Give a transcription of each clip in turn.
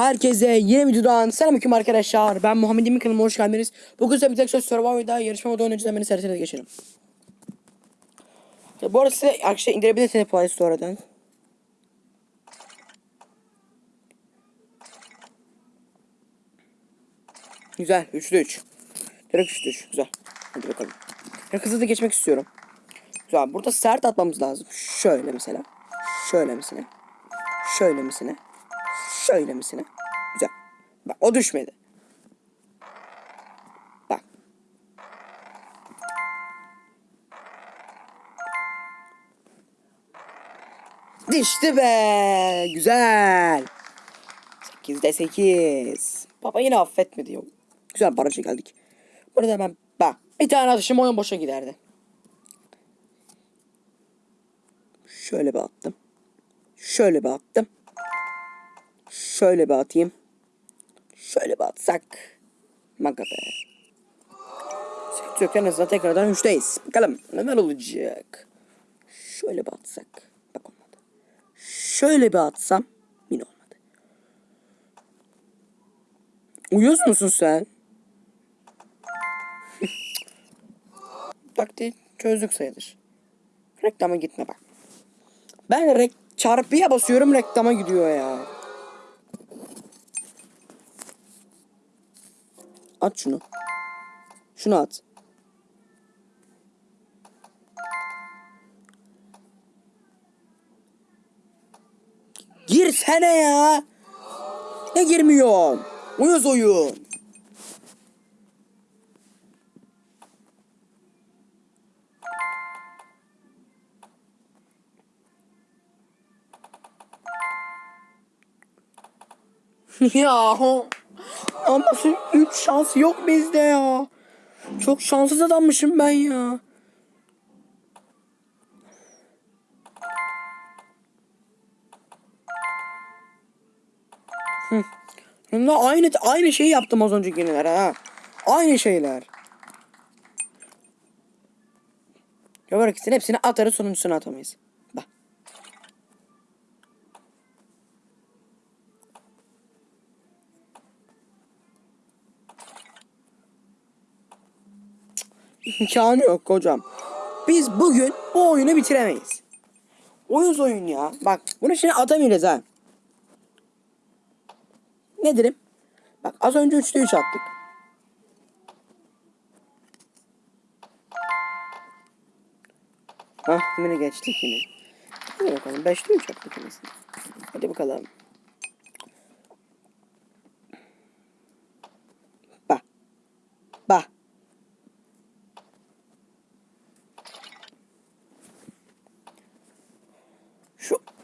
Herkese yeni videodan selamünaleyküm arkadaşlar. Ben Muhammed Emin kanalıma hoş geldiniz. Bugün size bir tek söz Survivor'da yarışma modu oynayacağız. Hemen serisine geçelim. Bu arada size arkadaşlar indirebilirsiniz Play Store'dan. Güzel. 3'lü 3. Direkt 3'lü 3. Güzel. Hadi bakalım. Ben hızlı da geçmek istiyorum. Güzel. Burada sert atmamız lazım. Şöyle mesela. Şöyle mesela. Şöyle mesela. Şöyle misine. Güzel. Bak o düşmedi. Bak. Düştü be. Güzel. 8'de 8. Baba yine affetmedi yok. Güzel barajı geldik. Burada ben bak bir tane atışım oyun boşa giderdi. Şöyle bir attım. Şöyle bir attım. Şöyle bir atayım. Şöyle bir atsak. Maga be. Sıkıntı yok en azından tekrardan üçteyiz. Bakalım neler olacak. Şöyle bir atsak. Bak olmadı. Şöyle bir atsam. Yine olmadı. Uyuyor musun sen? Taktiği çözdük sayılır. Reklama gitme bak. Ben rek çarpıya basıyorum reklama gidiyor ya. At şunu. Şunu at. Girsene ya. Ne girmiyorsun? Uyuz oyun. ya ama şu üç şans yok bizde ya. Çok şanssız adammışım ben ya. Hı. Aynı aynı şeyi yaptım az önce yeniler ha. Aynı şeyler. Yok ikisini hepsini atarız sonuncusunu atamayız. İmkanı yok hocam. Biz bugün bu oyunu bitiremeyiz. Oyun oyun ya. Bak bunu şimdi atamayacağız ha. Ne derim? Bak az önce 3'te 3 attık. Hah yine geçtik yine. Hadi bakalım 5'te 3 attık. Hadi bakalım.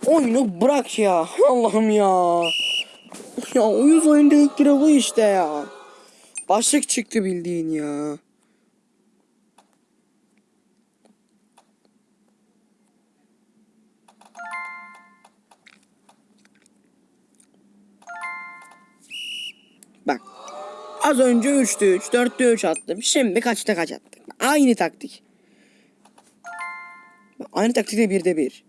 Oyunu bırak ya. Allah'ım ya. Ya uyuz oyunda ilk biri bu işte ya. Başlık çıktı bildiğin ya. Bak. Az önce 3'te 3, 4'te 3 attım. Şimdi kaçta kaç attık? Aynı taktik. Aynı taktikte 1'de 1.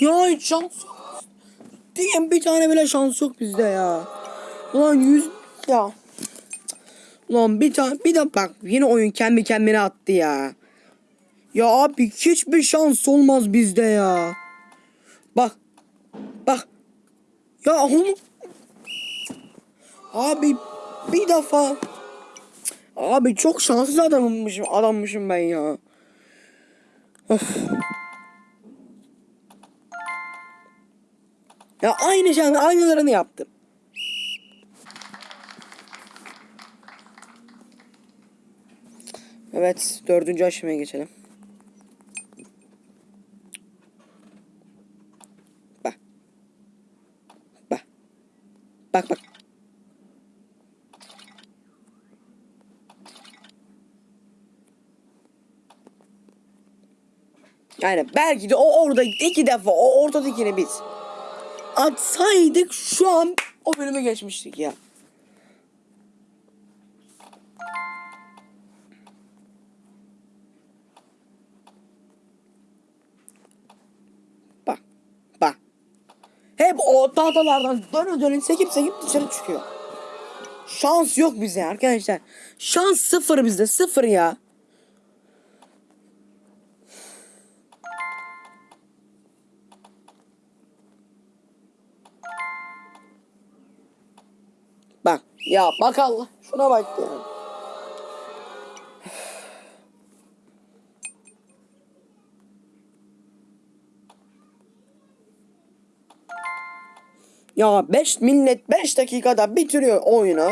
Ya hiç şans yok. Bir tane bile şans yok bizde ya. Ulan yüz ya. Ulan bir tane bir de bak yine oyun kendi kendine attı ya. Ya abi hiçbir şans olmaz bizde ya. Bak. Bak. Ya oğlum. Abi bir defa. Abi çok şanssız adammışım adammışım ben ya. Of. Ya aynı şey aynılarını yaptım. Evet dördüncü aşamaya geçelim. Bak. Bak. Bak bak. Yani belki de o orada iki defa o ortadakini biz atsaydık şu an o bölümü geçmiştik ya. Bak. Bak. Hep o tahtalardan dönü dönün sekip sekip dışarı çıkıyor. Şans yok bize arkadaşlar. Şans sıfır bizde sıfır ya. Bak ya bak Allah şuna bak ya. Ya 5 millet 5 dakikada bitiriyor oyunu.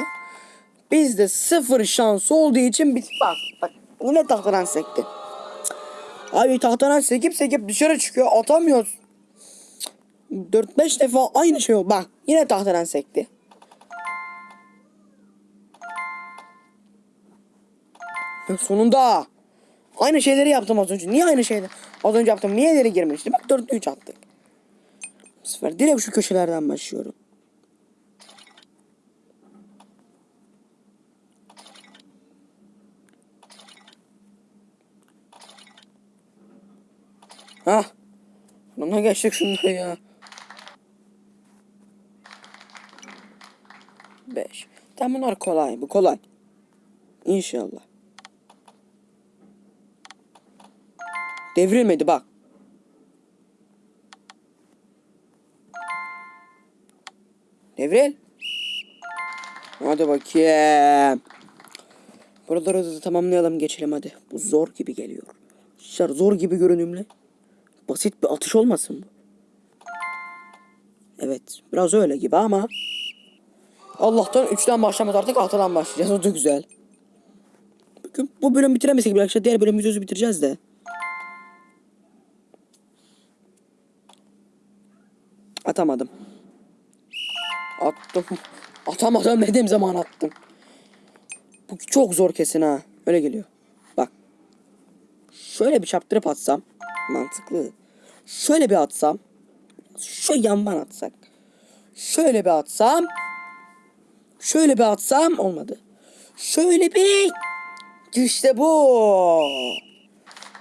Bizde sıfır şans olduğu için bit bak bak yine tahtadan sekti. Abi tahtadan sekip sekip dışarı çıkıyor atamıyoruz. 4-5 defa aynı şey oldu. Bak yine tahtadan sekti. Sonunda. Aynı şeyleri yaptım az önce. Niye aynı şeyleri? Az önce yaptım. Niye ileri girmişti? Bak 4'te 3 attık. Bu sefer direkt şu köşelerden başlıyorum. Hah. Buna geçtik şunları ya. 5. Tamam bunlar kolay. Bu kolay. İnşallah. Devrilmedi bak. Devril. Hadi bakayım. Buraları da tamamlayalım geçelim hadi. Bu zor gibi geliyor. Şar zor gibi görünümlü. Basit bir atış olmasın bu. Evet biraz öyle gibi ama. Allah'tan 3'ten başlamaz artık 6'dan başlayacağız. O da güzel. Bugün bu bölüm bitiremesek bile arkadaşlar diğer bölüm videosu bitireceğiz de. Atamadım. Attım. Atamadım dediğim zaman attım. Bu çok zor kesin ha. Öyle geliyor. Bak. Şöyle bir çarptırıp atsam. Mantıklı. Şöyle bir atsam. Şu yandan atsak. Şöyle bir atsam. Şöyle bir atsam. Olmadı. Şöyle bir. İşte bu.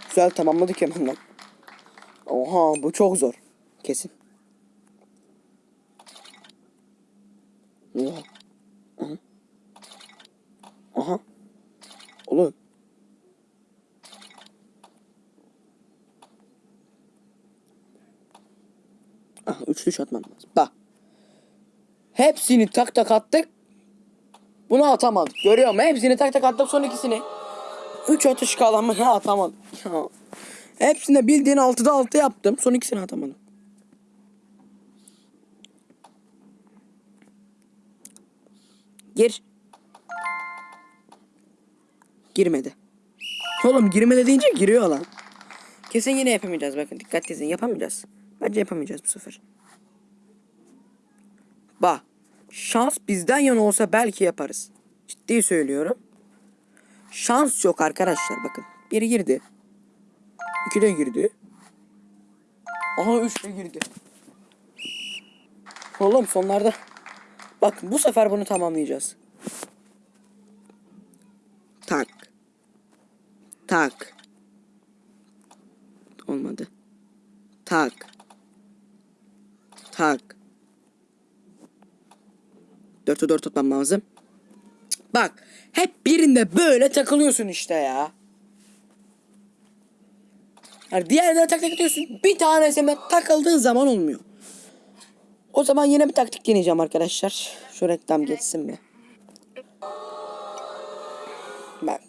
Güzel tamamladık hemen bak. Oha bu çok zor. Kesin. Oha. Aha. Aha. Oğlum. Aha üçlü şut atmam lazım. Bak. Hepsini tak tak attık. Bunu atamadık. Görüyor musun? Hepsini tak tak attık son ikisini. Üç atış kalanını atamadım. Hepsinde bildiğin 6'da 6 yaptım. Son ikisini atamadım. Gir. Girmedi. Oğlum girmedi deyince giriyor lan. Kesin yine yapamayacağız bakın dikkat edin yapamayacağız. Bence yapamayacağız bu sefer. Bak şans bizden yana olsa belki yaparız. Ciddi söylüyorum. Şans yok arkadaşlar bakın. Biri girdi. İki de girdi. Aha üç de girdi. Oğlum sonlarda. Bak bu sefer bunu tamamlayacağız. Tak. Tak. Olmadı. Tak. Tak. Dörtte dört tutmam lazım. Bak. Hep birinde böyle takılıyorsun işte ya. Yani diğerlerine tak tak atıyorsun. Bir tanesine takıldığın zaman olmuyor. O zaman yine bir taktik deneyeceğim arkadaşlar. Şu reklam geçsin mi? Bak.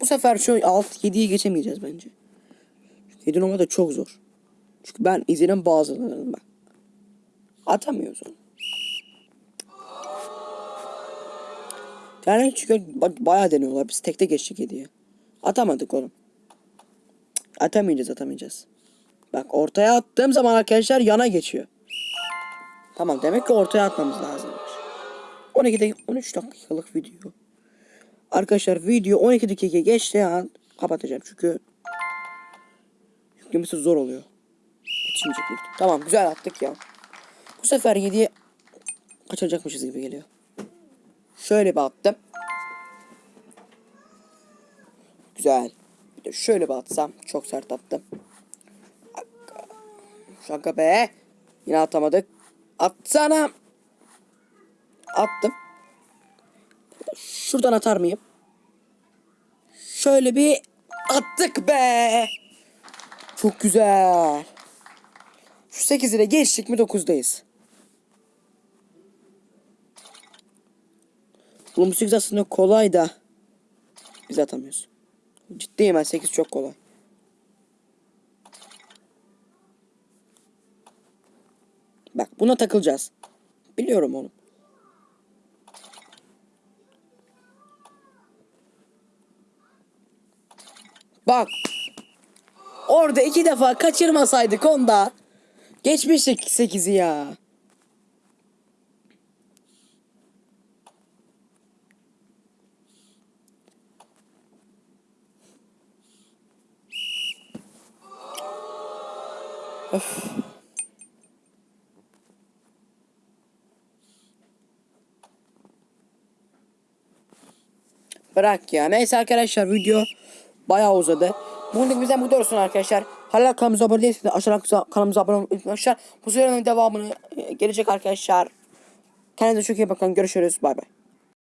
Bu sefer şu alt 7'yi geçemeyeceğiz bence. 7 numara da çok zor. Çünkü ben izinin bazılarını bak. Atamıyoruz onu. Yani çünkü bayağı deniyorlar. Biz tekte geçtik 7'ye. Atamadık oğlum. Atamayacağız atamayacağız. Bak ortaya attığım zaman arkadaşlar yana geçiyor. Tamam demek ki ortaya atmamız lazım. 12 dakika 13 dakikalık video. Arkadaşlar video 12 dakika geçtiği an kapatacağım çünkü yüklemesi zor oluyor. Yetişmeyecek büyük ihtimal. Tamam güzel attık ya. Bu sefer 7'ye kaçıracakmışız gibi geliyor. Şöyle bir attım. Güzel. Bir de şöyle bir atsam. Çok sert attım. Şaka be. Yine atamadık. Atsana. Attım. Şuradan atar mıyım? Şöyle bir attık be. Çok güzel. Şu 8 ile geçtik mi 9'dayız. Oğlum bu 8 aslında kolay da. Biz atamıyoruz. Ciddiyim ben 8 çok kolay. Bak buna takılacağız. Biliyorum oğlum. Bak. Orada iki defa kaçırmasaydık onda. Geçmiştik 8'i ya. Bırak ya. Neyse arkadaşlar video bayağı uzadı. Bugünlük bizden bu olsun arkadaşlar. Hala kanalımıza abone değilseniz aşağıdan kanalımıza abone unutmayın arkadaşlar. Bu serinin devamını e, gelecek arkadaşlar. Kendinize çok iyi bakın. Görüşürüz. Bay bay.